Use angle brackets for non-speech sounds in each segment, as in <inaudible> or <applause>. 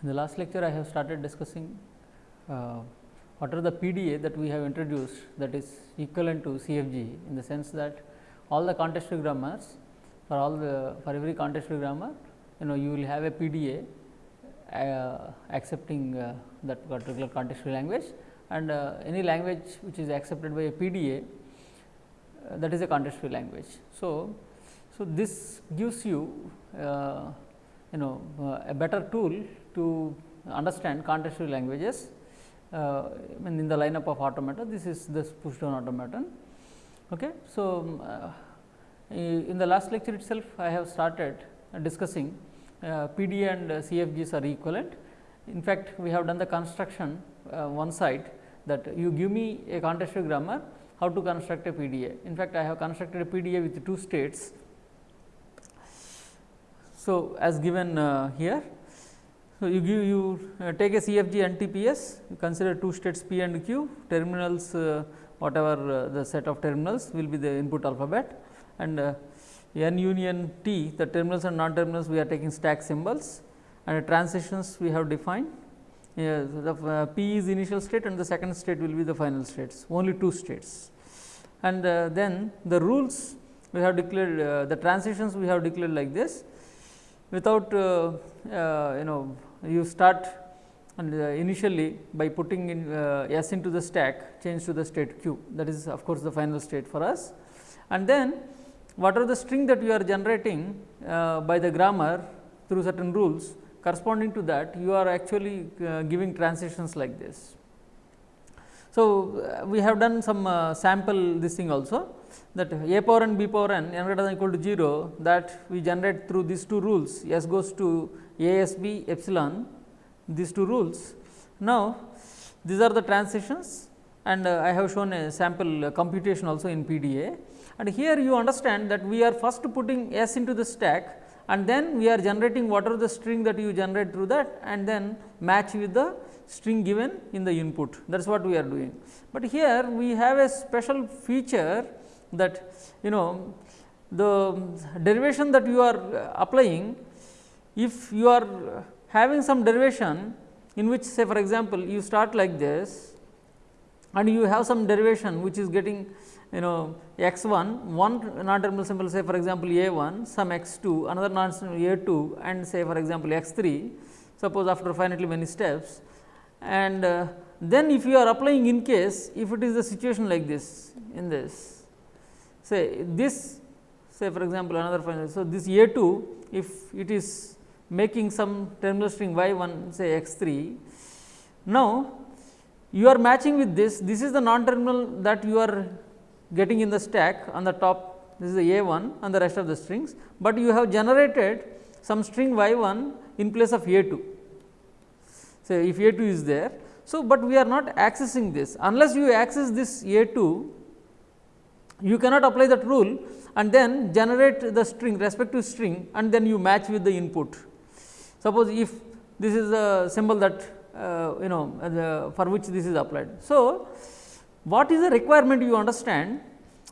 In the last lecture, I have started discussing uh, what are the PDA that we have introduced that is equivalent to CFG in the sense that all the context free grammars for all the for every context free grammar you know you will have a PDA uh, accepting uh, that particular context free language and uh, any language which is accepted by a PDA uh, that is a context free language. So, so this gives you uh, you know a better tool to understand context free languages uh, in the lineup of automata this is this push down automaton. Okay. So, uh, in the last lecture itself I have started discussing uh, PD and CFGs are equivalent. In fact, we have done the construction uh, one side that you give me a context free grammar how to construct a PDA. In fact, I have constructed a PDA with two states. So, as given uh, here. So, you give you uh, take a CFG and TPS, you consider two states P and Q, terminals uh, whatever uh, the set of terminals will be the input alphabet and uh, n union t the terminals and non terminals we are taking stack symbols and transitions we have defined. Yeah, the uh, P is initial state and the second state will be the final states only two states. And uh, then the rules we have declared uh, the transitions we have declared like this without uh, uh, you know you start uh, initially by putting in s into the stack change to the state q that is of course, the final state for us. And then whatever the string that you are generating by the grammar through certain rules corresponding to that you are actually giving transitions like this. So, uh, we have done some uh, sample this thing also that a power n b power n n greater than equal to 0 that we generate through these two rules s goes to a s b epsilon these two rules. Now, these are the transitions and uh, I have shown a sample uh, computation also in PDA and here you understand that we are first putting s into the stack and then we are generating whatever the string that you generate through that and then match with the string given in the input that is what we are doing. But here we have a special feature that you know the derivation that you are applying if you are having some derivation in which say for example, you start like this and you have some derivation which is getting you know x 1 one non terminal symbol say for example, a 1 some x 2 another non a 2 and say for example, x 3 suppose after finitely many steps. And uh, then if you are applying in case if it is the situation like this in this say this say for example, another final. So, this A 2 if it is making some terminal string y 1 say x 3. Now, you are matching with this this is the non terminal that you are getting in the stack on the top this is the A 1 and the rest of the strings, but you have generated some string y 1 in place of A 2 say if A 2 is there. So, but we are not accessing this unless you access this A 2 you cannot apply that rule and then generate the string respective string and then you match with the input. Suppose if this is the symbol that uh, you know the, for which this is applied. So, what is the requirement you understand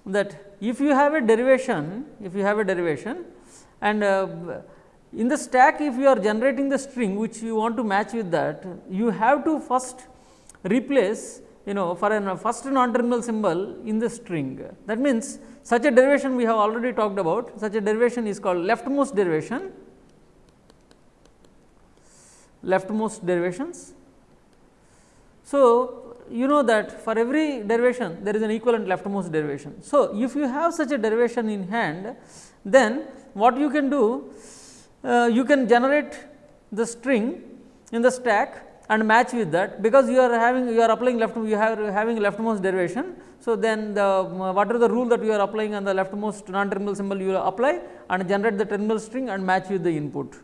that if you have a derivation, if you have a derivation and uh, in the stack if you are generating the string which you want to match with that, you have to first replace you know for a first non terminal symbol in the string. That means, such a derivation we have already talked about, such a derivation is called leftmost derivation, leftmost derivations. So, you know that for every derivation there is an equivalent leftmost derivation. So, if you have such a derivation in hand, then what you can do uh, you can generate the string in the stack and match with that because you are having you are applying left you are having leftmost derivation. So, then the what are the rule that you are applying on the leftmost non terminal symbol you will apply and generate the terminal string and match with the input.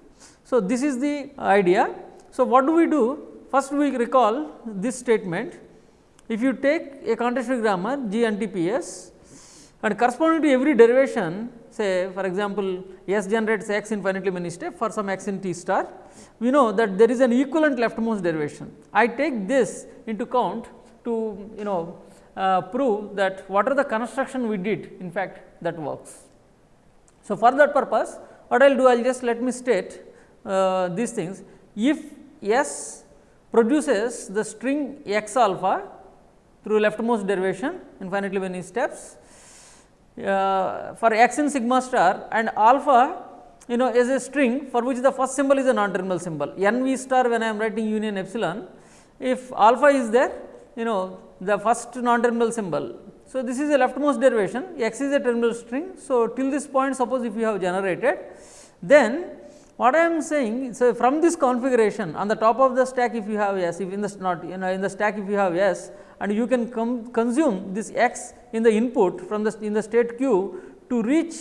So, this is the idea. So, what do we do? First we recall this statement if you take a context free grammar G and TPS and corresponding to every derivation say for example, S generates x infinitely many steps for some x in t star, we know that there is an equivalent leftmost derivation. I take this into count to you know uh, prove that what are the construction we did in fact that works. So, for that purpose what I will do I will just let me state uh, these things if S produces the string x alpha through leftmost derivation infinitely many steps uh, for x in sigma star and alpha you know is a string for which the first symbol is a non terminal symbol n v star when I am writing union epsilon if alpha is there you know the first non terminal symbol. So, this is a leftmost derivation x is a terminal string. So, till this point suppose if you have generated then what I am saying, so from this configuration on the top of the stack if you have S, if in the not you know in the stack if you have S and you can consume this x in the input from the in the state q to reach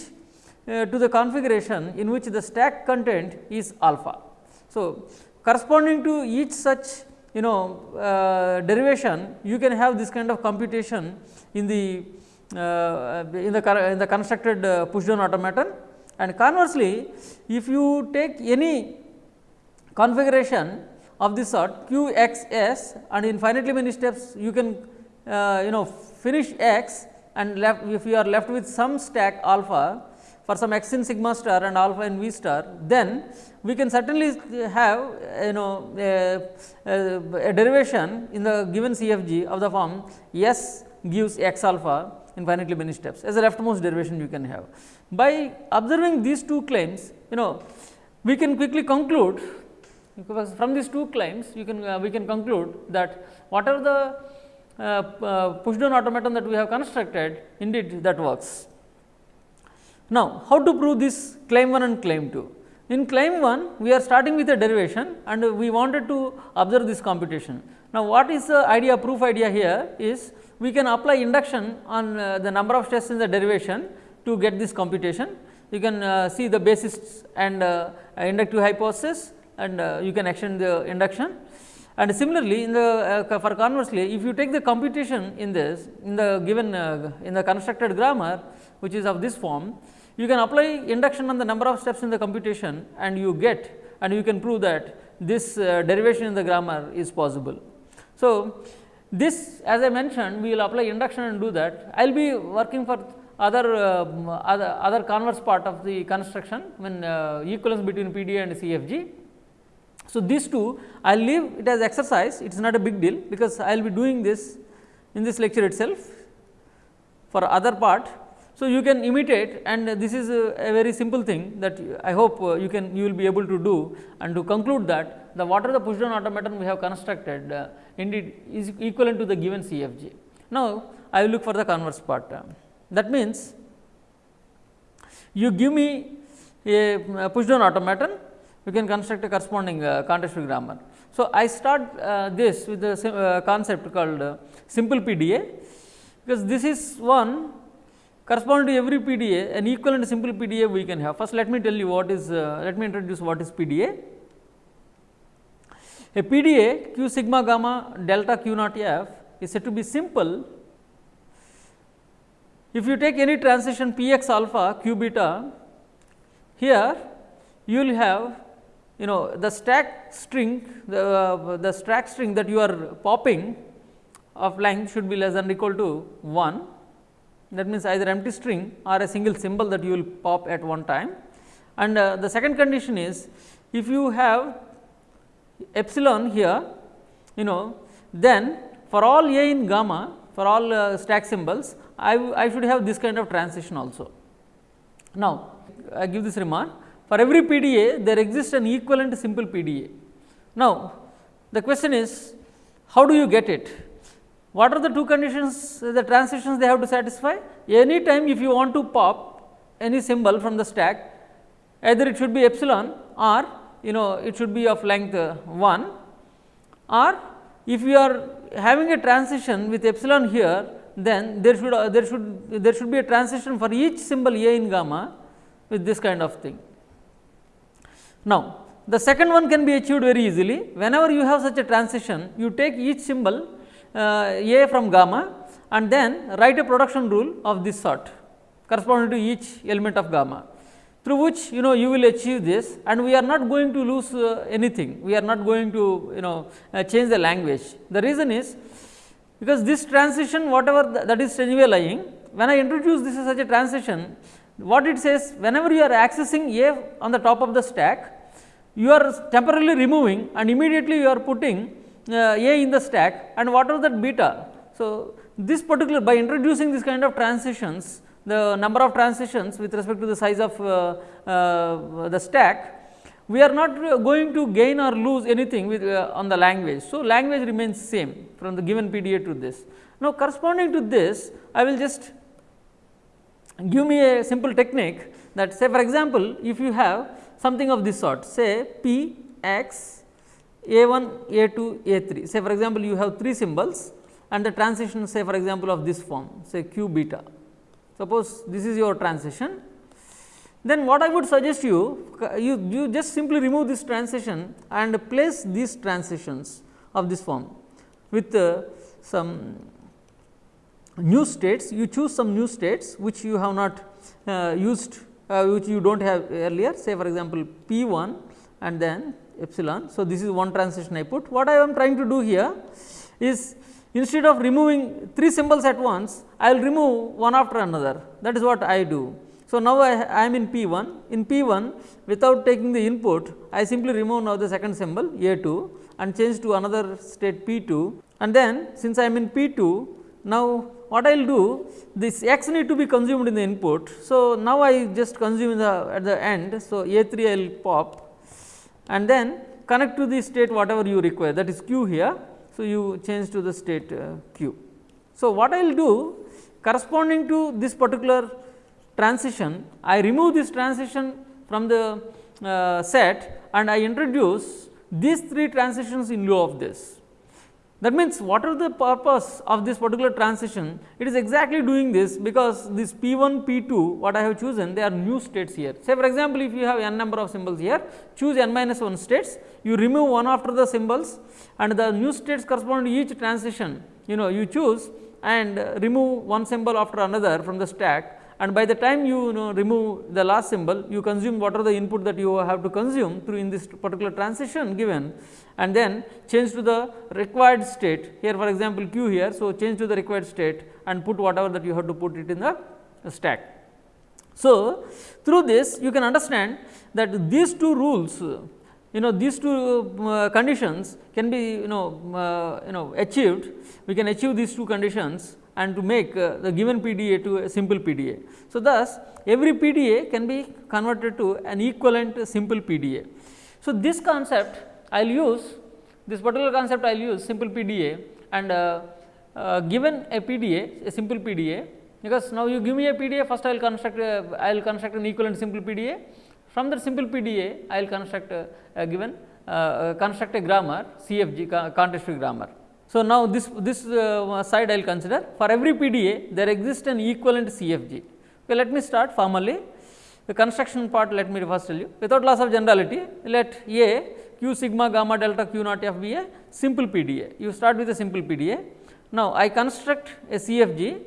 uh, to the configuration in which the stack content is alpha. So, corresponding to each such you know uh, derivation you can have this kind of computation in the uh, in the in the constructed push down automaton and conversely, if you take any configuration of this sort q x s and infinitely many steps you can uh, you know finish x and left if you are left with some stack alpha for some x in sigma star and alpha in v star, then we can certainly have you know a, a, a derivation in the given CFG of the form S gives x alpha infinitely many steps as a leftmost derivation you can have. By observing these two claims, you know we can quickly conclude because from these two claims you can uh, we can conclude that whatever the uh, uh, push down automaton that we have constructed indeed that works. Now, how to prove this claim 1 and claim 2? In claim 1 we are starting with a derivation and we wanted to observe this computation. Now, what is the idea proof idea here is we can apply induction on uh, the number of steps in the derivation to get this computation. You can uh, see the basis and uh, inductive hypothesis and uh, you can extend the induction. And similarly, in the uh, for conversely, if you take the computation in this in the given uh, in the constructed grammar, which is of this form, you can apply induction on the number of steps in the computation and you get and you can prove that this derivation in the grammar is possible. So, this as I mentioned we will apply induction and do that. I will be working for other, uh, other, other converse part of the construction when uh, equivalence between PDA and CFG. So, these two I will leave it as exercise it is not a big deal because I will be doing this in this lecture itself for other part. So, you can imitate and this is a, a very simple thing that I hope uh, you can you will be able to do and to conclude that the what are the push down automaton we have constructed uh, indeed is equivalent to the given CFG. Now, I will look for the converse part. That means, you give me a push down automaton, you can construct a corresponding uh, context free grammar. So, I start uh, this with the uh, concept called uh, simple PDA, because this is one corresponding to every PDA an equivalent simple PDA we can have. First, let me tell you what is, uh, let me introduce what is PDA. A PDA q sigma gamma delta q naught f is said to be simple if you take any transition p x alpha q beta, here you will have you know the stack string the, uh, the stack string that you are popping of length should be less than or equal to 1 that means either empty string or a single symbol that you will pop at one time. And uh, the second condition is if you have epsilon here you know then for all a in gamma for all uh, stack symbols I, I should have this kind of transition also. Now, I give this remark for every PDA there exists an equivalent simple PDA. Now, the question is how do you get it? What are the two conditions the transitions they have to satisfy? Any time if you want to pop any symbol from the stack either it should be epsilon or you know it should be of length 1 or if you are having a transition with epsilon here then there should uh, there should there should be a transition for each symbol a in gamma with this kind of thing. Now, the second one can be achieved very easily. Whenever you have such a transition you take each symbol uh, a from gamma and then write a production rule of this sort corresponding to each element of gamma. Through which you know you will achieve this and we are not going to lose uh, anything. We are not going to you know uh, change the language. The reason is because this transition whatever that is anyway lying when I introduce this as such a transition what it says whenever you are accessing A on the top of the stack you are temporarily removing and immediately you are putting uh, A in the stack and what are that beta. So, this particular by introducing this kind of transitions the number of transitions with respect to the size of uh, uh, the stack we are not going to gain or lose anything with uh, on the language. So, language remains same from the given PDA to this. Now, corresponding to this I will just give me a simple technique that say for example, if you have something of this sort say P x a 1 a 2 a 3 say for example, you have 3 symbols and the transition say for example, of this form say q beta. Suppose this is your transition then what I would suggest you, you, you just simply remove this transition and place these transitions of this form with uh, some new states, you choose some new states which you have not uh, used, uh, which you do not have earlier say for example, P 1 and then epsilon. So, this is one transition I put. What I am trying to do here is instead of removing three symbols at once, I will remove one after another that is what I do. So, now I, I am in P 1, in P 1 without taking the input I simply remove now the second symbol A 2 and change to another state P 2 and then since I am in P 2 now what I will do this x need to be consumed in the input. So, now I just consume the at the end. So, A 3 I will pop and then connect to the state whatever you require that is q here. So, you change to the state uh, q. So, what I will do corresponding to this particular transition, I remove this transition from the uh, set and I introduce these three transitions in lieu of this. That means, what are the purpose of this particular transition? It is exactly doing this because this P 1, P 2 what I have chosen they are new states here. Say for example, if you have n number of symbols here choose n minus 1 states you remove one after the symbols and the new states correspond to each transition you know you choose and remove one symbol after another from the stack and by the time you, you know remove the last symbol you consume what are the input that you have to consume through in this particular transition given and then change to the required state here for example q here. So, change to the required state and put whatever that you have to put it in the stack. So, through this you can understand that these two rules you know these two uh, conditions can be you know uh, you know achieved we can achieve these two conditions and to make uh, the given PDA to a simple PDA. So, thus every PDA can be converted to an equivalent simple PDA. So, this concept I will use this particular concept I will use simple PDA and uh, uh, given a PDA a simple PDA because now you give me a PDA first I will construct I will construct an equivalent simple PDA from that simple PDA I will construct a, a given uh, uh, construct a grammar CFG context free grammar. So, now this, this uh, side I will consider for every PDA there exists an equivalent CFG. Okay, let me start formally the construction part let me first tell you without loss of generality let A q sigma gamma delta q naught f be a simple PDA. You start with a simple PDA. Now, I construct a CFG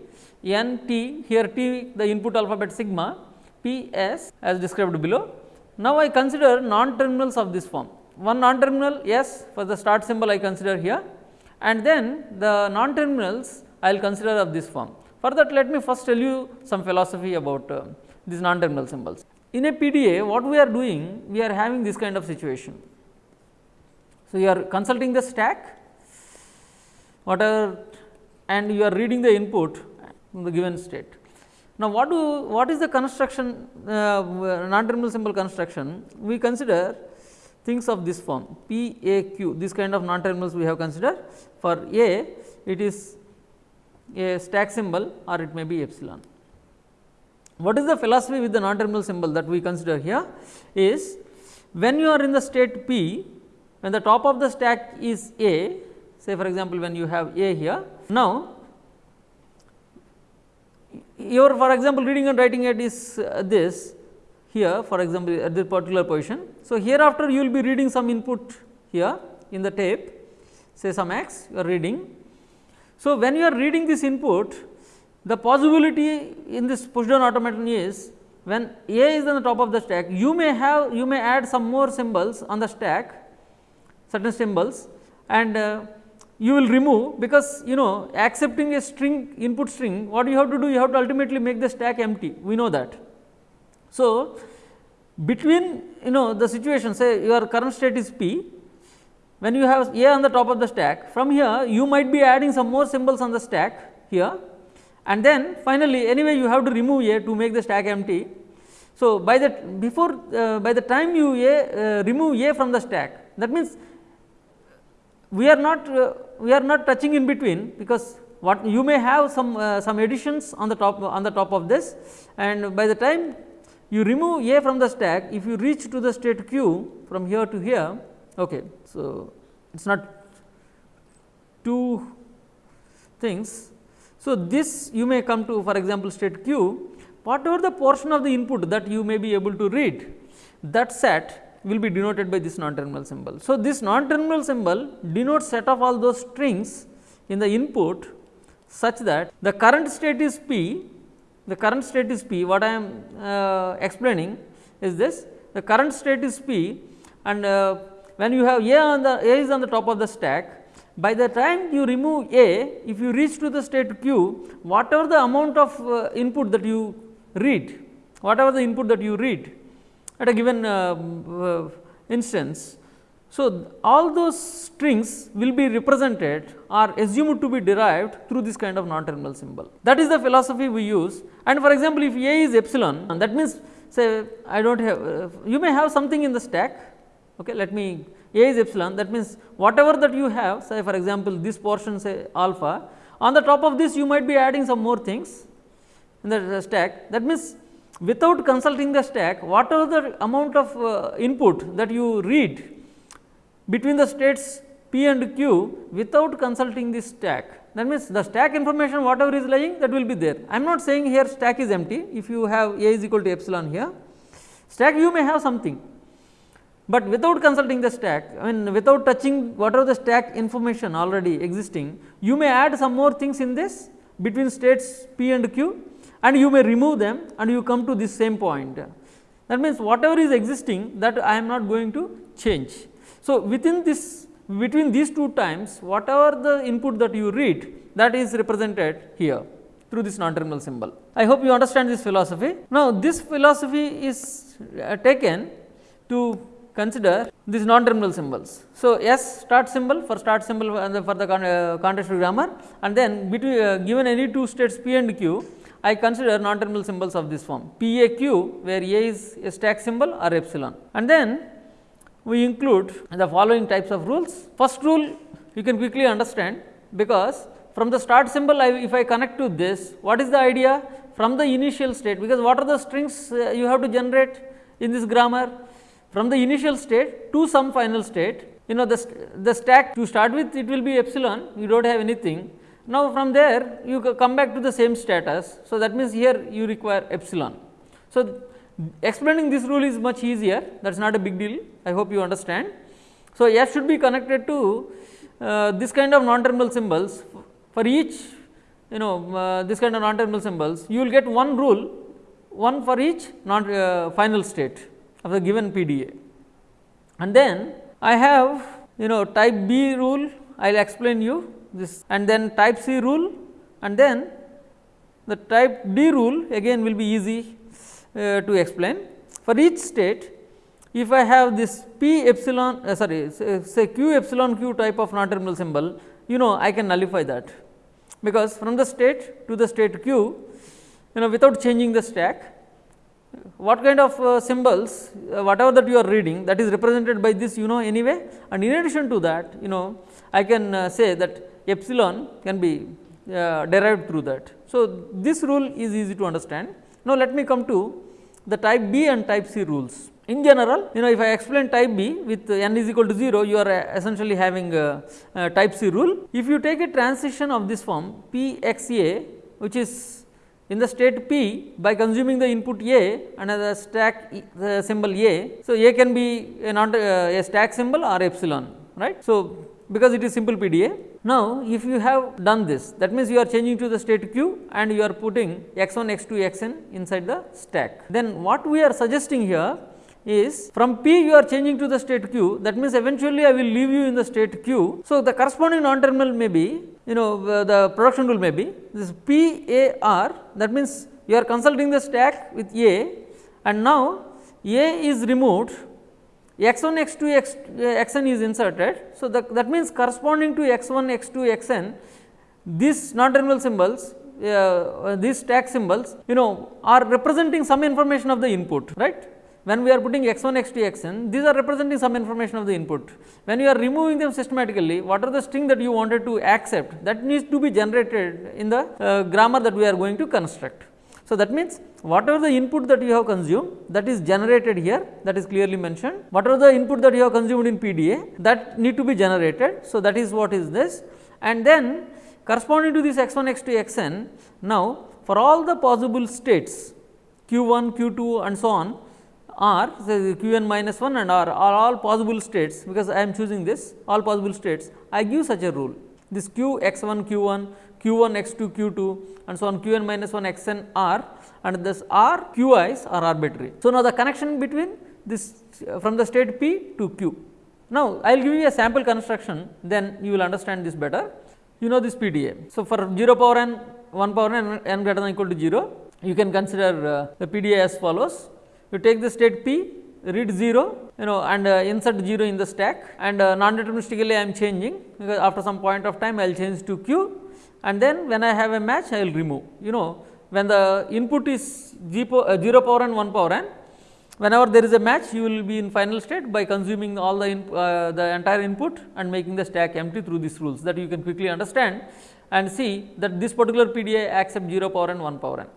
n t here t the input alphabet sigma p s as described below. Now, I consider non terminals of this form one non terminal s for the start symbol I consider here and then the non terminals I will consider of this form. For that let me first tell you some philosophy about uh, these non terminal symbols. In a PDA what we are doing we are having this kind of situation. So, you are consulting the stack whatever and you are reading the input from the given state. Now, what do what is the construction uh, non terminal symbol construction we consider things of this form P A Q this kind of non terminals we have considered for A it is a stack symbol or it may be epsilon. What is the philosophy with the non terminal symbol that we consider here is when you are in the state P when the top of the stack is A say for example, when you have A here now your for example, reading and writing it is uh, this here for example, at this particular position. So, hereafter you will be reading some input here in the tape say some x you are reading. So, when you are reading this input the possibility in this push down automaton is when A is on the top of the stack you may have you may add some more symbols on the stack certain symbols and uh, you will remove because you know accepting a string input string what you have to do you have to ultimately make the stack empty we know that. So, between you know the situation say your current state is p when you have a on the top of the stack from here you might be adding some more symbols on the stack here. And then finally anyway you have to remove a to make the stack empty. So, by the before uh, by the time you a uh, remove a from the stack that means we are not uh, we are not touching in between because what you may have some uh, some additions on the top on the top of this. And by the time you remove a from the stack if you reach to the state q from here to here okay so it is not two things. So this you may come to for example state q. Whatever the portion of the input that you may be able to read that set will be denoted by this non-terminal symbol. So, this non-terminal symbol denotes set of all those strings in the input such that the current state is p, the current state is p. What I am uh, explaining is this. The current state is p and uh, when you have a on the a is on the top of the stack by the time you remove a if you reach to the state q whatever the amount of uh, input that you read whatever the input that you read at a given uh, uh, instance. So, all those strings will be represented or assumed to be derived through this kind of non-terminal symbol. That is the philosophy we use and for example, if A is epsilon and that means say I do not have uh, you may have something in the stack okay, let me A is epsilon. That means whatever that you have say for example, this portion say alpha on the top of this you might be adding some more things in the stack. That means without consulting the stack whatever the amount of uh, input that you read between the states p and q without consulting this stack that means the stack information whatever is lying that will be there. I am not saying here stack is empty. If you have a is equal to epsilon here stack you may have something, but without consulting the stack I mean without touching whatever the stack information already existing you may add some more things in this between states p and q and you may remove them and you come to this same point. That means, whatever is existing that I am not going to change. So, within this between these two times whatever the input that you read that is represented here through this non-terminal symbol. I hope you understand this philosophy. Now, this philosophy is uh, taken to consider these non-terminal symbols. So, S start symbol for start symbol and for the uh, context grammar and then between uh, given any two states P and Q I consider non-terminal symbols of this form P A Q where A is a stack symbol or epsilon and then we include the following types of rules. First rule you can quickly understand because from the start symbol I, if I connect to this what is the idea from the initial state because what are the strings uh, you have to generate in this grammar from the initial state to some final state. You know the, st the stack to start with it will be epsilon. You do not have anything. Now, from there you come back to the same status. So, that means here you require epsilon. So, explaining this rule is much easier. That is not a big deal. I hope you understand. So, f should be connected to uh, this kind of non-terminal symbols. For each you know uh, this kind of non-terminal symbols you will get one rule one for each non uh, final state of the given PDA. And then I have you know type B rule I will explain you this and then type C rule and then the type D rule again will be easy uh, to explain. For each state if I have this p epsilon uh, sorry say q epsilon q type of non terminal symbol you know I can nullify that because from the state to the state q you know without changing the stack what kind of uh, symbols uh, whatever that you are reading that is represented by this you know anyway and in addition to that you know I can uh, say that epsilon can be uh, derived through that. So, this rule is easy to understand. Now, let me come to the type B and type C rules. In general, you know if I explain type B with n is equal to 0, you are uh, essentially having type C rule. If you take a transition of this form P x A, which is in the state P by consuming the input A and the stack the symbol A. So, A can be a, uh, a stack symbol or epsilon, right. So, because it is simple PDA. Now, if you have done this that means, you are changing to the state q and you are putting x 1 x 2 x n inside the stack. Then what we are suggesting here is from p you are changing to the state q that means, eventually I will leave you in the state q. So, the corresponding non terminal may be you know uh, the production rule may be this p a r that means, you are consulting the stack with a and now A is removed x 1 x 2 x, x n is inserted. So, that, that means corresponding to x 1 x 2 x n these non terminal symbols uh, these stack symbols you know are representing some information of the input right when we are putting x 1 x 2 x n these are representing some information of the input. When you are removing them systematically what are the string that you wanted to accept? That needs to be generated in the uh, grammar that we are going to construct. So, that means, whatever the input that you have consumed that is generated here that is clearly mentioned, whatever the input that you have consumed in PDA that need to be generated. So, that is what is this. And then corresponding to this x 1 x 2 x n now for all the possible states q 1 q 2 and so on are say q n minus 1 and r are all possible states because I am choosing this all possible states I give such a rule this q x 1 q 1 q 1 x 2 q 2 and so on q n minus 1 x n r and this r q i's are arbitrary. So, now the connection between this from the state p to q. Now, I will give you a sample construction then you will understand this better. You know this PDA. So, for 0 power n 1 power n n greater than equal to 0 you can consider uh, the PDA as follows. You take the state p read 0 you know and uh, insert 0 in the stack and uh, non deterministically I am changing because after some point of time I will change to q and then when I have a match I will remove. You know when the input is 0 power n 1 power n whenever there is a match you will be in final state by consuming all the uh, the entire input and making the stack empty through these rules that you can quickly understand and see that this particular PDA accept 0 power n 1 power n.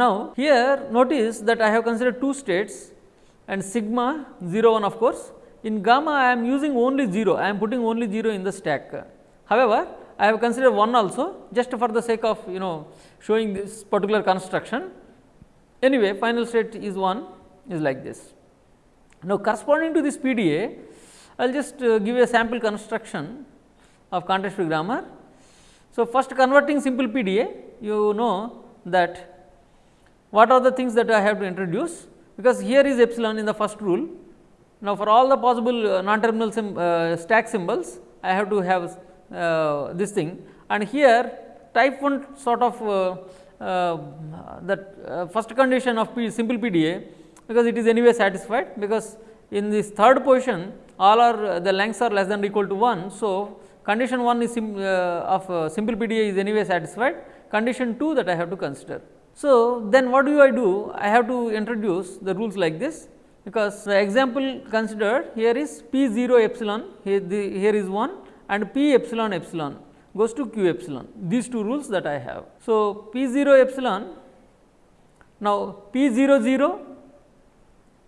Now, here notice that I have considered two states and sigma 0 1 of course, in gamma I am using only 0, I am putting only 0 in the stack. However, I have considered 1 also just for the sake of you know showing this particular construction. Anyway, final state is 1 is like this. Now, corresponding to this PDA, I will just uh, give a sample construction of context free grammar. So, first converting simple PDA, you know that what are the things that I have to introduce, because here is epsilon in the first rule. Now, for all the possible uh, non terminal uh, stack symbols, I have to have uh, this thing and here type 1 sort of uh, uh, that first condition of P simple PDA because it is anyway satisfied because in this third position all are the lengths are less than or equal to 1. So, condition 1 is sim, uh, of uh, simple PDA is anyway satisfied condition 2 that I have to consider. So, then what do I do I have to introduce the rules like this because the example considered here is P 0 epsilon here, the, here is 1 and p epsilon epsilon goes to q epsilon these two rules that I have. So, p 0 epsilon now p 0 0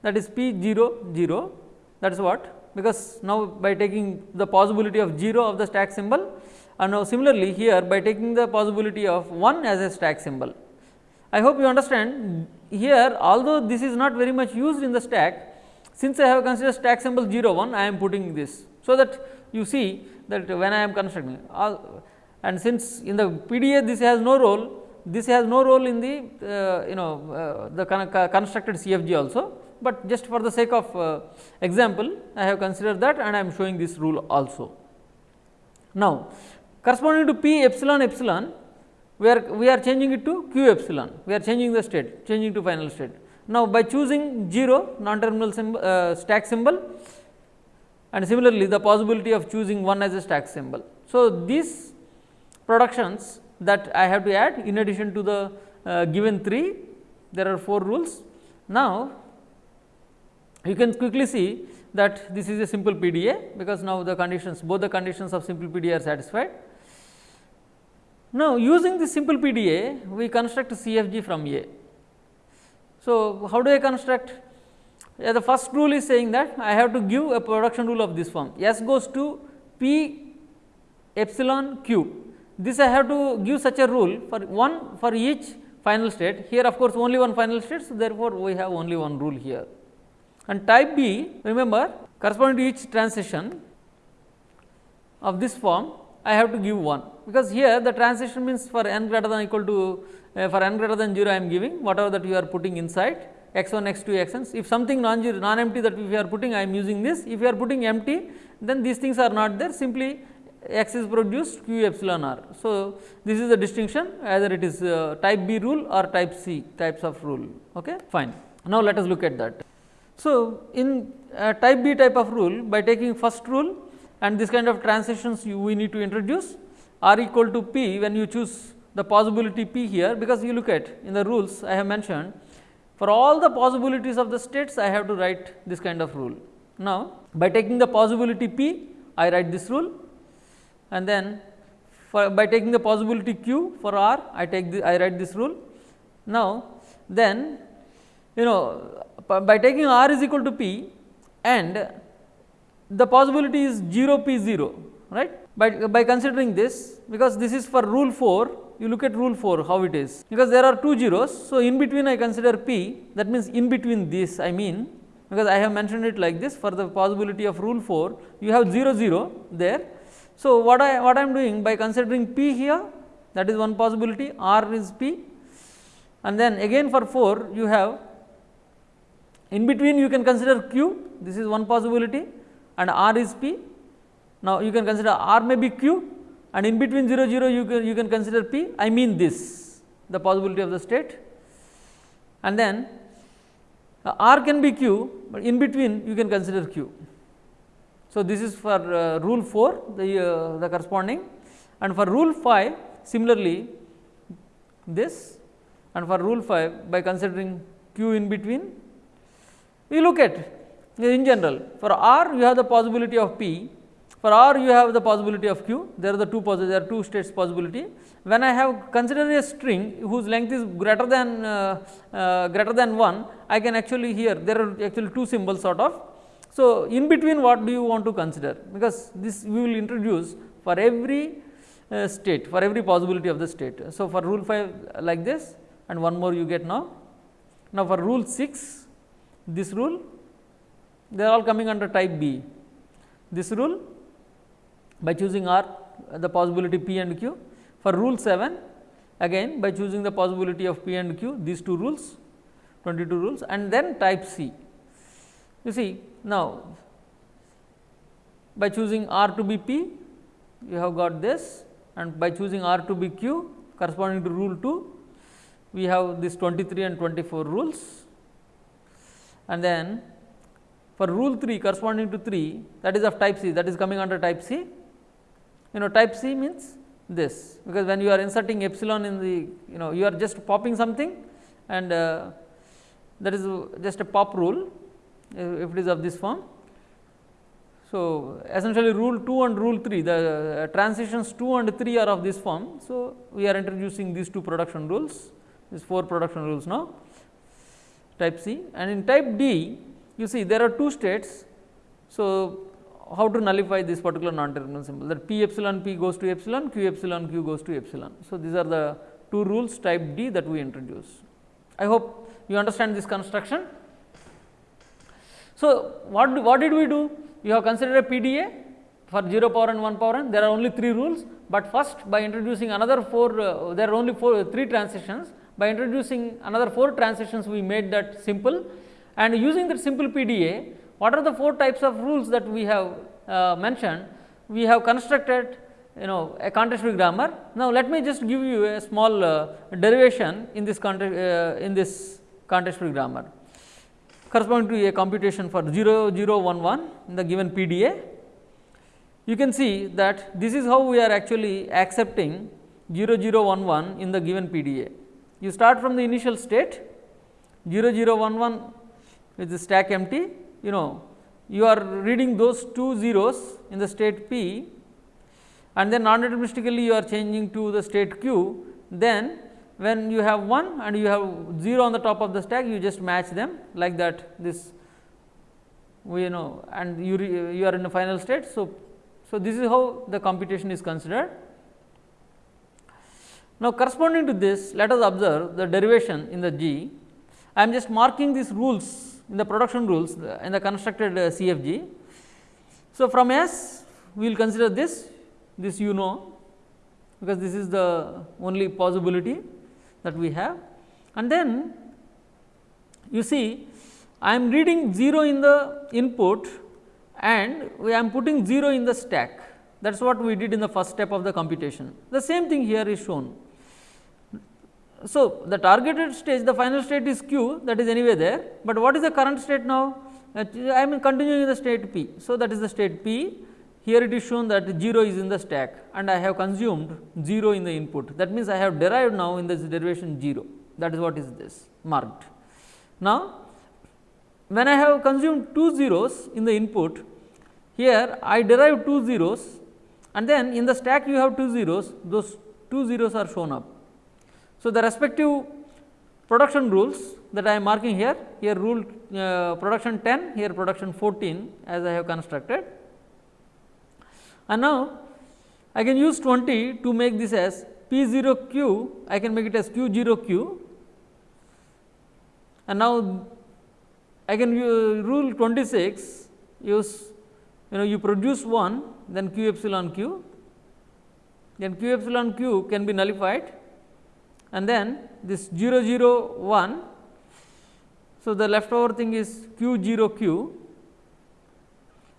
that is p 0 0 that is what because now by taking the possibility of 0 of the stack symbol and now similarly here by taking the possibility of 1 as a stack symbol. I hope you understand here although this is not very much used in the stack since I have considered stack symbol 0 1 I am putting this. So, that you see that when I am constructing all and since in the PDA this has no role, this has no role in the uh, you know uh, the con constructed CFG also, but just for the sake of uh, example I have considered that and I am showing this rule also. Now, corresponding to P epsilon epsilon we are we are changing it to Q epsilon, we are changing the state, changing to final state. Now, by choosing 0 non terminal symbol, uh, stack symbol and similarly the possibility of choosing 1 as a stack symbol. So, these productions that I have to add in addition to the uh, given 3 there are 4 rules. Now, you can quickly see that this is a simple PDA because now the conditions both the conditions of simple PDA are satisfied. Now, using this simple PDA we construct CFG from A. So, how do I construct yeah, the first rule is saying that I have to give a production rule of this form S goes to P epsilon q. This I have to give such a rule for one for each final state. Here of course, only one final state. So, therefore, we have only one rule here. And type B remember corresponding to each transition of this form I have to give 1 because here the transition means for n greater than equal to uh, for n greater than 0 I am giving whatever that you are putting inside x 1 x 2 x n. If something non zero non empty that if you are putting I am using this if you are putting empty then these things are not there simply x is produced q epsilon r. So, this is the distinction either it is uh, type B rule or type C types of rule ok fine. Now, let us look at that. So, in type B type of rule by taking first rule and this kind of transitions you we need to introduce r equal to p when you choose the possibility p here because you look at in the rules I have mentioned for all the possibilities of the states I have to write this kind of rule. Now, by taking the possibility p I write this rule and then for by taking the possibility q for r I take the I write this rule. Now, then you know by taking r is equal to p and the possibility is 0 p 0 right. By, by considering this because this is for rule 4 you look at rule 4 how it is because there are two zeros. So, in between I consider p that means in between this I mean because I have mentioned it like this for the possibility of rule 4 you have 0 0 there. So, what I what I am doing by considering p here that is one possibility r is p and then again for 4 you have in between you can consider q this is one possibility and r is p. Now, you can consider r may be q and in between 0 0 you can you can consider p. I mean this the possibility of the state. And then uh, r can be q, but in between you can consider q. So, this is for uh, rule 4 the, uh, the corresponding. And for rule 5 similarly this. And for rule 5 by considering q in between we look at in general for r you have the possibility of p for r you have the possibility of q there are the two there are two states possibility when I have considered a string whose length is greater than uh, uh, greater than 1 I can actually here there are actually two symbols sort of. So, in between what do you want to consider because this we will introduce for every uh, state for every possibility of the state. So, for rule 5 like this and one more you get now. Now, for rule 6 this rule they are all coming under type B. This rule by choosing R the possibility P and Q for rule 7 again by choosing the possibility of P and Q these two rules 22 rules and then type C. You see now by choosing R to be P you have got this and by choosing R to be Q corresponding to rule 2 we have this 23 and 24 rules and then for rule 3 corresponding to 3 that is of type C that is coming under type C. You know type C means this because when you are inserting epsilon in the you know you are just popping something and uh, that is just a pop rule if it is of this form. So, essentially rule 2 and rule 3 the uh, transitions 2 and 3 are of this form. So, we are introducing these two production rules these 4 production rules now type C and in type D you see there are two states. So, how to nullify this particular non-terminal symbol that p epsilon p goes to epsilon, q epsilon q goes to epsilon. So, these are the two rules type D that we introduce. I hope you understand this construction. So, what, do, what did we do? We have considered a PDA for 0 power and 1 power n, there are only 3 rules, but first by introducing another 4, uh, there are only 4, 3 transitions, by introducing another 4 transitions we made that simple and using that simple PDA, what are the 4 types of rules that we have uh, mentioned? We have constructed you know a context free grammar. Now, let me just give you a small uh, derivation in this context uh, in this context free grammar corresponding to a computation for 0 0 1 1 in the given PDA. You can see that this is how we are actually accepting 0 0 1 1 in the given PDA. You start from the initial state 0 0 1 1 with the stack empty you know you are reading those two zeros in the state p and then non deterministically you are changing to the state q then when you have 1 and you have 0 on the top of the stack you just match them like that this you know and you re, you are in the final state. So, so this is how the computation is considered. Now, corresponding to this let us observe the derivation in the G. I am just marking these rules in the production rules in the constructed uh, CFG. So, from S we will consider this, this you know because this is the only possibility that we have and then you see I am reading 0 in the input and I am putting 0 in the stack that is what we did in the first step of the computation. The same thing here is shown so, the targeted stage the final state is q that is anyway there, but what is the current state now? I am continuing in the state p. So, that is the state p here it is shown that 0 is in the stack and I have consumed 0 in the input that means I have derived now in this derivation 0 that is what is this marked. Now, when I have consumed two zeros in the input here I derive two zeros and then in the stack you have two zeros those two zeros are shown up. So, the respective production rules that I am marking here, here rule uh, production 10, here production 14 as I have constructed. And now, I can use 20 to make this as P 0 q, I can make it as q 0 q. And now I can uh, rule 26 use you know you produce 1 then q epsilon q. Then q epsilon q can be nullified and then this 0 0 1. So, the leftover thing is q 0 q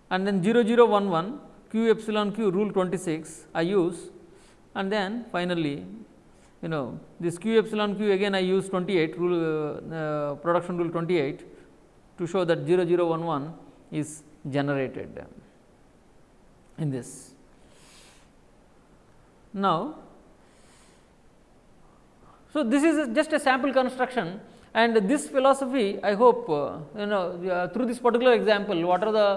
and then 0 0 1 1 q epsilon q rule 26 I use and then finally, you know this q epsilon q again I use 28 rule uh, uh, production rule 28 to show that 0 0 1 1 is generated in this. Now, so, this is just a sample construction and this philosophy I hope uh, you know uh, through this particular example what are the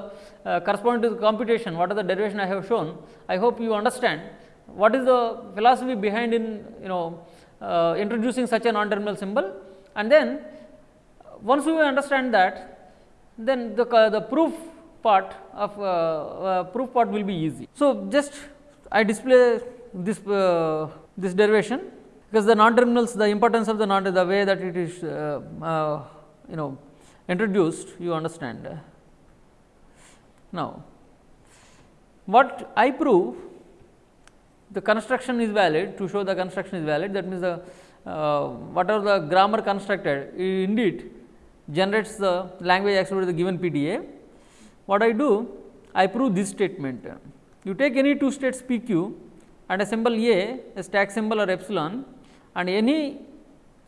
uh, corresponding to the computation what are the derivation I have shown I hope you understand what is the philosophy behind in you know uh, introducing such a non-terminal symbol and then once you understand that then the, the proof part of uh, uh, proof part will be easy. So, just I display this this derivation because the non terminals the importance of the non the way that it is uh, uh, you know introduced you understand. Now, what I prove the construction is valid to show the construction is valid that means the uh, whatever the grammar constructed indeed generates the language accepted the given PDA. What I do I prove this statement you take any two states p q and a symbol a, a stack symbol or epsilon and any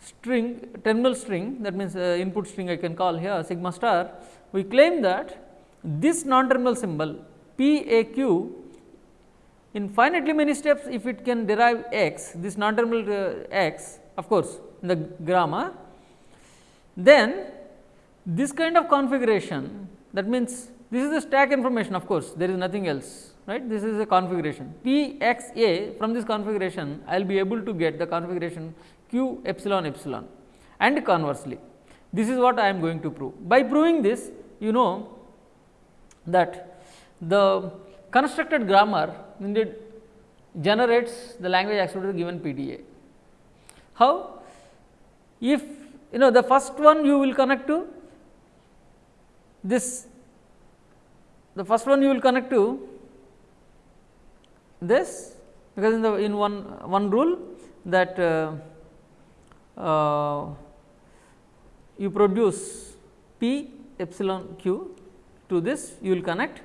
string terminal string that means uh, input string I can call here sigma star we claim that this non terminal symbol p a q in finitely many steps if it can derive x this non terminal uh, x of course in the grammar then this kind of configuration that means this is the stack information of course there is nothing else right this is a configuration P x a from this configuration I will be able to get the configuration q epsilon epsilon and conversely this is what I am going to prove. By proving this you know that the constructed grammar indeed generates the language the given PDA. How? If you know the first one you will connect to this the first one you will connect to this because in the in one one rule that uh, uh, you produce p epsilon q to this you will connect.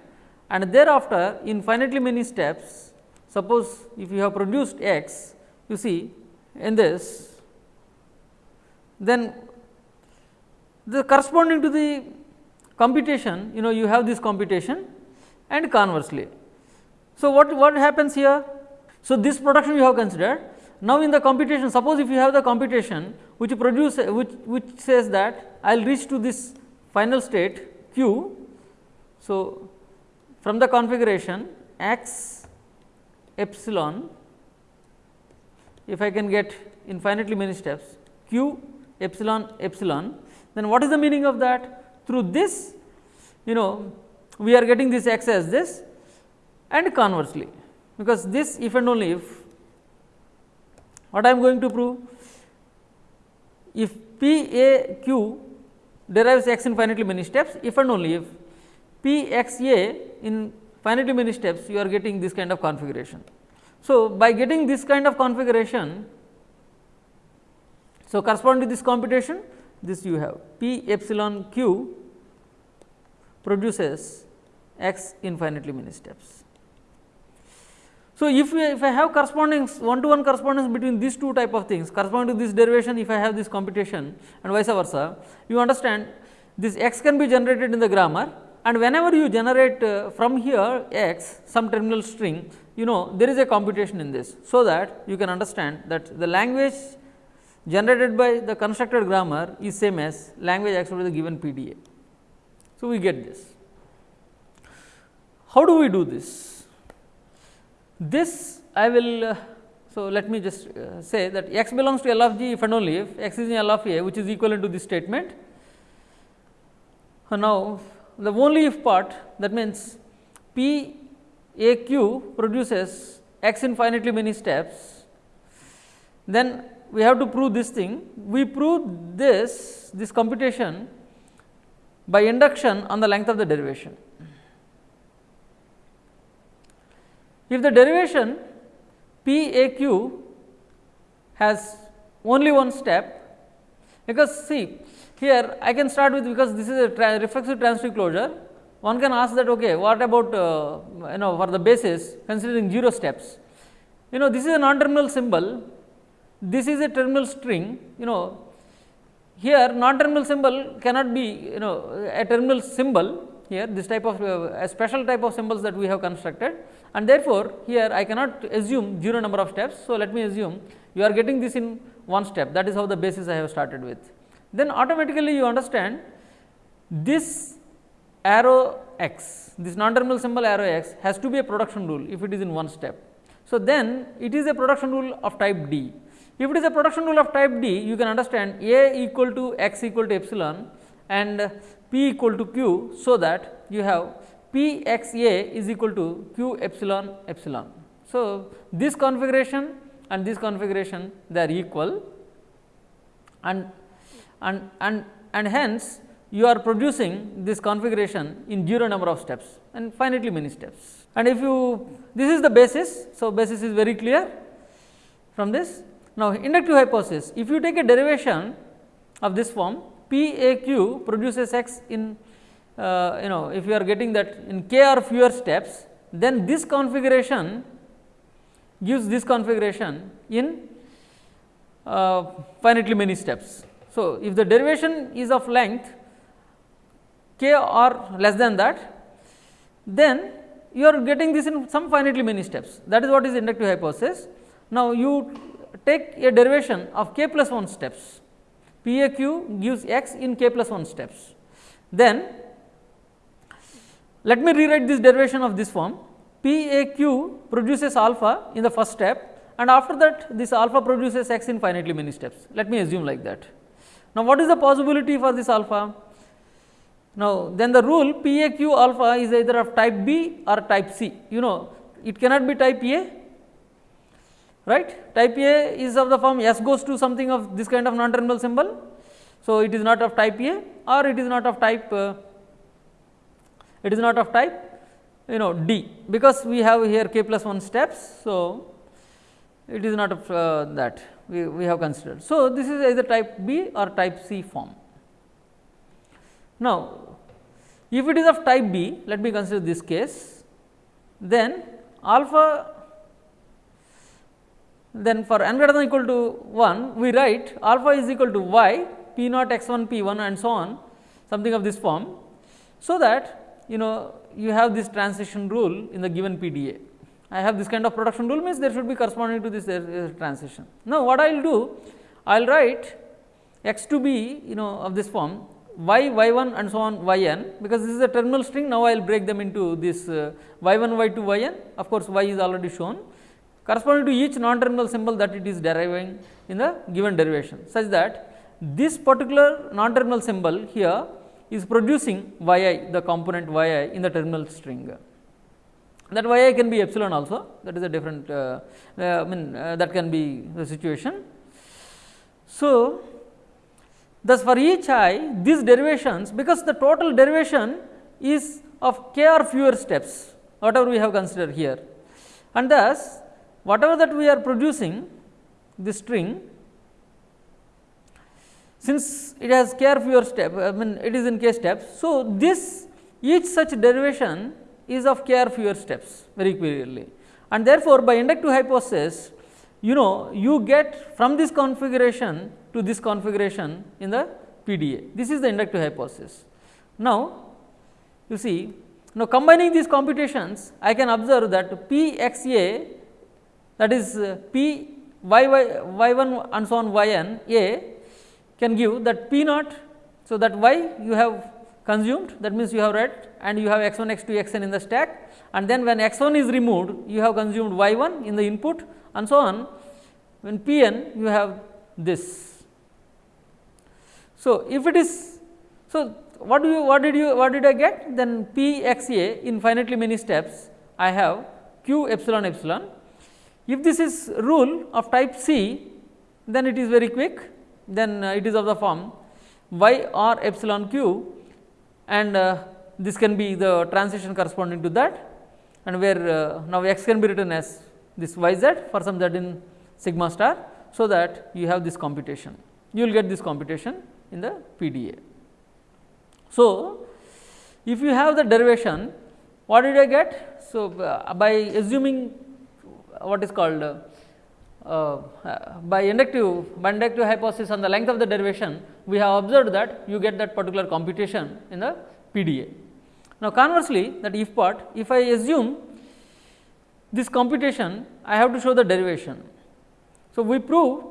And thereafter in finitely many steps suppose if you have produced x you see in this then the corresponding to the computation you know you have this computation and conversely so, what, what happens here? So, this production you have considered. Now, in the computation suppose if you have the computation which produce which, which says that I will reach to this final state q. So, from the configuration x epsilon if I can get infinitely many steps q epsilon epsilon then what is the meaning of that through this you know we are getting this x as this and conversely because this if and only if what I am going to prove if P A Q derives x in finitely many steps if and only if P x A in finitely many steps you are getting this kind of configuration. So, by getting this kind of configuration so corresponding to this computation this you have P epsilon q produces x infinitely many steps. So, if, we, if I have corresponding one to one correspondence between these two type of things corresponding to this derivation if I have this computation and vice versa, you understand this x can be generated in the grammar and whenever you generate uh, from here x some terminal string you know there is a computation in this. So, that you can understand that the language generated by the constructed grammar is same as language accepted by the given PDA. So, we get this. How do we do this? This I will uh, so let me just uh, say that x belongs to L of g if and only if x is in L of a which is equivalent to this statement. Now, the only if part that means P a q produces x infinitely many steps, then we have to prove this thing. We prove this this computation by induction on the length of the derivation. If the derivation P A Q has only one step, because see here I can start with because this is a tra reflexive transitive closure. One can ask that okay, what about uh, you know for the basis considering 0 steps. You know this is a non-terminal symbol, this is a terminal string, you know here non-terminal symbol cannot be you know a terminal symbol here this type of uh, a special type of symbols that we have constructed and therefore, here I cannot assume 0 number of steps. So, let me assume you are getting this in one step that is how the basis I have started with. Then automatically you understand this arrow x this non terminal symbol arrow x has to be a production rule if it is in one step. So, then it is a production rule of type D. If it is a production rule of type D you can understand A equal to x equal to epsilon and P equal to Q. So, that you have P x A is equal to Q epsilon epsilon. So, this configuration and this configuration they are equal and and and and hence you are producing this configuration in 0 number of steps and finitely many steps. And if you this is the basis. So, basis is very clear from this. Now, inductive hypothesis if you take a derivation of this form P A Q produces x in uh, you know if you are getting that in k or fewer steps then this configuration gives this configuration in uh, finitely many steps. So, if the derivation is of length k or less than that, then you are getting this in some finitely many steps that is what is inductive hypothesis. Now, you take a derivation of k plus 1 steps p a q gives x in k plus 1 steps. Then let me rewrite this derivation of this form p a q produces alpha in the first step and after that this alpha produces x in finitely many steps. Let me assume like that. Now, what is the possibility for this alpha? Now, then the rule P A Q alpha is either of type B or type C, you know it cannot be type A, right. Type A is of the form S goes to something of this kind of non terminal symbol. So, it is not of type A or it is not of type, uh, it is not of type you know D, because we have here k plus 1 steps. So, it is not of uh, that we, we have considered. So, this is either type B or type C form. Now, if it is of type B, let me consider this case, then alpha then for n greater than equal to 1 we write alpha is equal to y p naught x 1 p 1 and so on something of this form. So, that you know you have this transition rule in the given PDA. I have this kind of production rule means there should be corresponding to this uh, transition. Now, what I will do? I will write x to be you know of this form y y 1 and so on y n because this is a terminal string now I will break them into this uh, y 1 y 2 y n of course y is already shown corresponding to each non terminal symbol that it is deriving in the given derivation such that this particular non terminal symbol here is producing y i the component y i in the terminal string. That y i can be epsilon also. That is a different uh, uh, I mean uh, that can be the situation. So, Thus, for each i these derivations because the total derivation is of k or fewer steps whatever we have considered here. And thus whatever that we are producing this string since it has care fewer step I mean it is in k steps. So, this each such derivation is of care fewer steps very clearly and therefore, by inductive hypothesis you know you get from this configuration to this configuration in the PDA. This is the inductive hypothesis. Now, you see now combining these computations I can observe that P x a that is uh, P y y y 1 and so on y n a can give that P naught. So, that y you have consumed that means you have read and you have x 1 x 2 x n in the stack and then when x 1 is removed you have consumed y 1 in the input and so on when p n you have this. So, if it is so what do you what did you what did I get then p x a infinitely many steps I have q epsilon epsilon. If this is rule of type C then it is very quick then uh, it is of the form y r epsilon q and uh, this can be the transition corresponding to that and where uh, now x can be written as this y z for some z in sigma star. So, that you have this computation you will get this computation in the PDA. So, if you have the derivation what did I get? So, uh, by assuming what is called uh, uh, by inductive by inductive hypothesis on the length of the derivation we have observed that you get that particular computation in the PDA. Now, conversely that if part if I assume this computation I have to show the derivation. So, we prove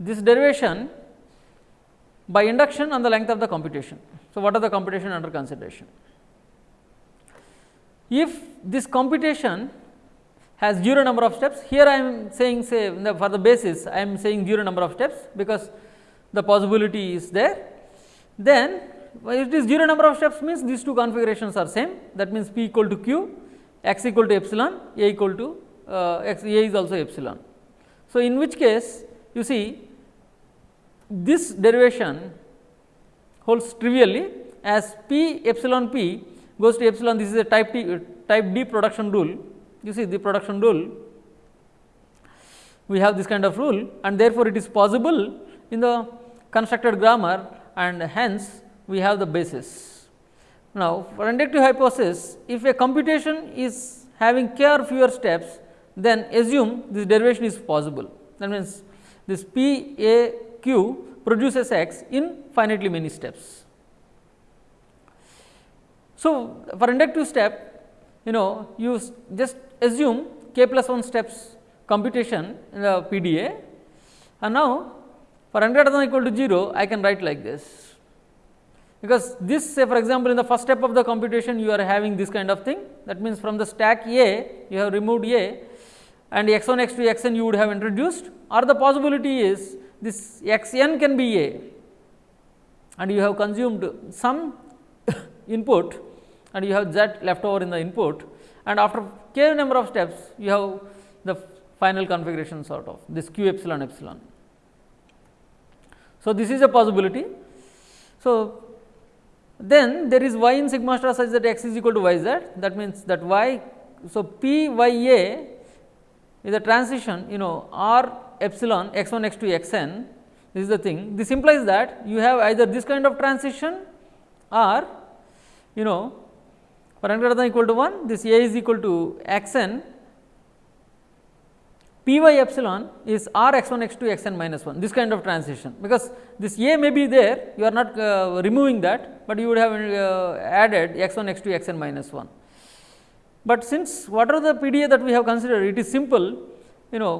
this derivation by induction on the length of the computation. So, what are the computation under consideration? If this computation has zero number of steps, here I am saying say the, for the basis I am saying zero number of steps because the possibility is there. Then it is zero number of steps means these two configurations are same that means p equal to q, x equal to epsilon, a equal to uh, x a is also epsilon. So, in which case you see this derivation holds trivially as p epsilon p goes to epsilon this is a type T type D production rule you see the production rule we have this kind of rule and therefore, it is possible in the constructed grammar and hence we have the basis. Now, for inductive hypothesis if a computation is having k or fewer steps then assume this derivation is possible that means this p a q produces x in finitely many steps. So, for inductive step you know you just assume k plus 1 steps computation in the PDA and now for n greater than equal to 0 I can write like this. Because this say for example, in the first step of the computation you are having this kind of thing. That means from the stack A you have removed A and x 1 x 2 x n you would have introduced. Or the possibility is this x n can be A. And you have consumed some <coughs> input and you have z left over in the input and after k number of steps you have the final configuration sort of this q epsilon epsilon. So, this is a possibility. So, then there is y in sigma star such that x is equal to y z that means that y. So, p y a is a transition you know r epsilon x 1 x 2 x n this is the thing this implies that you have either this kind of transition or you know for greater than equal to 1 this a is equal to x n p y epsilon is r x 1 x 2 x n minus 1 this kind of transition. Because this a may be there you are not uh, removing that, but you would have uh, added x 1 x 2 x n minus 1. But since what are the PDA that we have considered? It is simple you know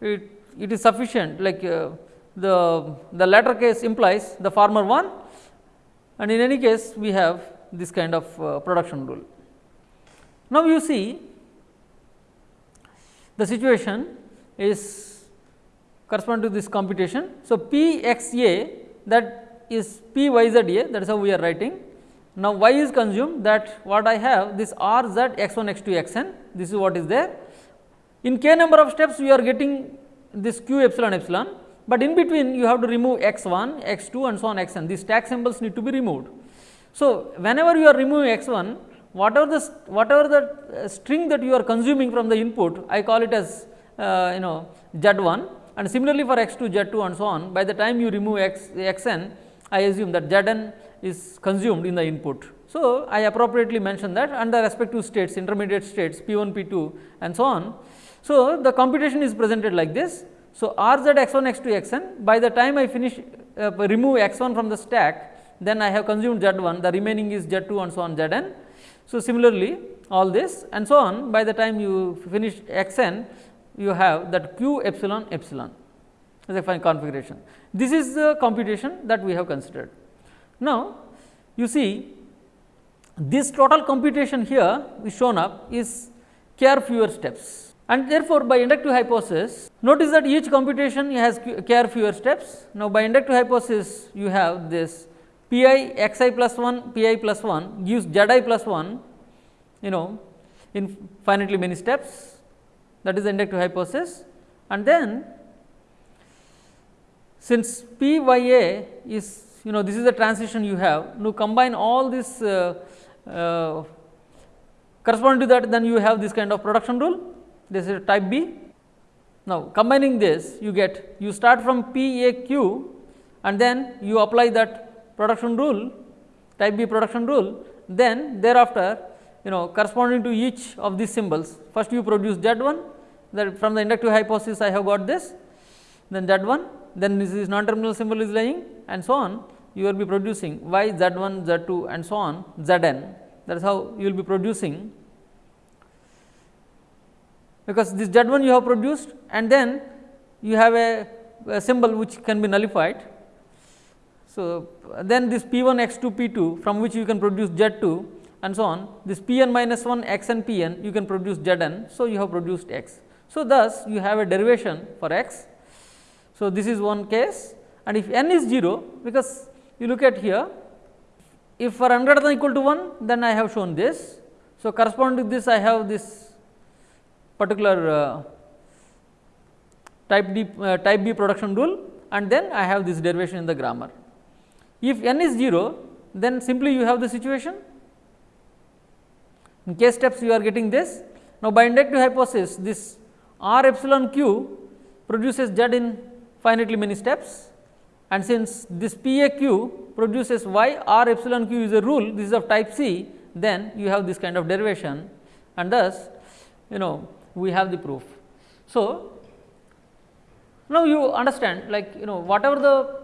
it, it is sufficient. Like uh, the, the latter case implies the former one. And in any case we have this kind of uh, production rule. Now, you see the situation is correspond to this computation. So, P x a that is P y z a that is how we are writing. Now, y is consumed that what I have this r z x 1 x 2 x n this is what is there. In k number of steps we are getting this q epsilon epsilon, but in between you have to remove x 1 x 2 and so on x n these stack symbols need to be removed. So, whenever you are removing x 1 whatever the whatever the uh, string that you are consuming from the input I call it as uh, you know z 1 and similarly for x 2 z 2 and so on by the time you remove x n I assume that z n is consumed in the input. So, I appropriately mention that and the respective states intermediate states p 1 p 2 and so on. So, the computation is presented like this. So, r z x 1 x 2 x n by the time I finish uh, remove x 1 from the stack, then I have consumed z 1, the remaining is z 2 and so on z n. So, similarly, all this and so on by the time you finish x n, you have that q epsilon epsilon as a fine configuration. This is the computation that we have considered. Now, you see this total computation here is shown up is care fewer steps and therefore, by inductive hypothesis notice that each computation has care fewer steps. Now, by inductive hypothesis you have this p i x i plus 1 p i plus 1 gives z i plus 1 you know in finitely many steps. That is inductive hypothesis. And then since p y a is you know this is the transition you have now combine all this uh, uh, corresponding to that then you have this kind of production rule. This is type B. Now, combining this you get you start from P A Q and then you apply that production rule type B production rule then thereafter you know corresponding to each of these symbols. First you produce Z 1 that from the inductive hypothesis I have got this then Z 1 then this is non terminal symbol is lying and so on. You will be producing y z 1 z 2 and so on z n that is how you will be producing. Because this z 1 you have produced and then you have a, a symbol which can be nullified. So, then this p 1 x 2 p 2 from which you can produce z 2 and so on this p n minus 1 x n p n you can produce z n. So, you have produced x. So, thus you have a derivation for x. So, this is one case and if n is 0 because you look at here if for n greater than equal to 1 then I have shown this. So, corresponding to this I have this particular uh, type D uh, type B production rule and then I have this derivation in the grammar. If n is 0 then simply you have the situation in case steps you are getting this. Now, by inductive hypothesis this r epsilon q produces z in finitely many steps and since this P A Q produces y r epsilon q is a rule this is of type C then you have this kind of derivation and thus you know we have the proof. So, now you understand like you know whatever the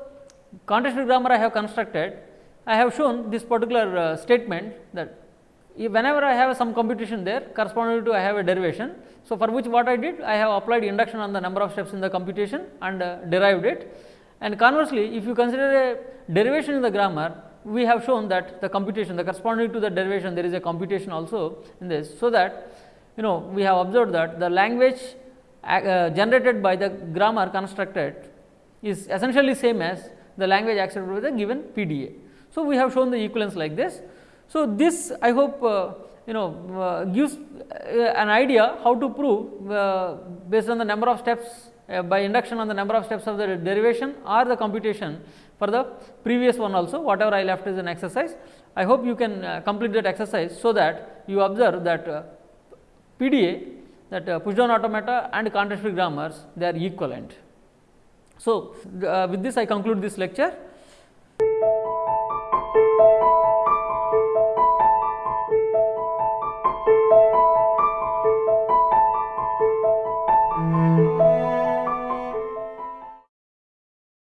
context free grammar I have constructed I have shown this particular uh, statement that whenever I have some computation there corresponding to I have a derivation. So, for which what I did I have applied induction on the number of steps in the computation and uh, derived it and conversely, if you consider a derivation in the grammar, we have shown that the computation the corresponding to the derivation there is a computation also in this. So, that you know we have observed that the language uh, generated by the grammar constructed is essentially same as the language accepted by the given PDA. So, we have shown the equivalence like this. So, this I hope uh, you know uh, gives uh, an idea how to prove uh, based on the number of steps uh, by induction on the number of steps of the derivation or the computation for the previous one also whatever I left is an exercise. I hope you can uh, complete that exercise so that you observe that PDA that push down automata and context free grammars they are equivalent. So, uh, with this I conclude this lecture.